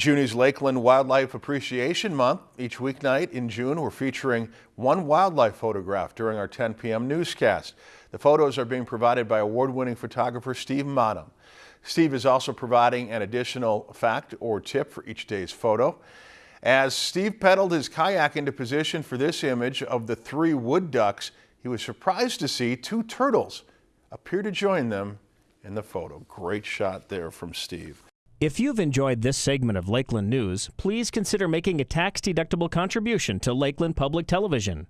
June is Lakeland Wildlife Appreciation Month. Each weeknight in June, we're featuring one wildlife photograph during our 10 p.m. newscast. The photos are being provided by award-winning photographer Steve Maanum. Steve is also providing an additional fact or tip for each day's photo. As Steve pedaled his kayak into position for this image of the three wood ducks, he was surprised to see two turtles appear to join them in the photo. Great shot there from Steve. If you've enjoyed this segment of Lakeland News, please consider making a tax-deductible contribution to Lakeland Public Television.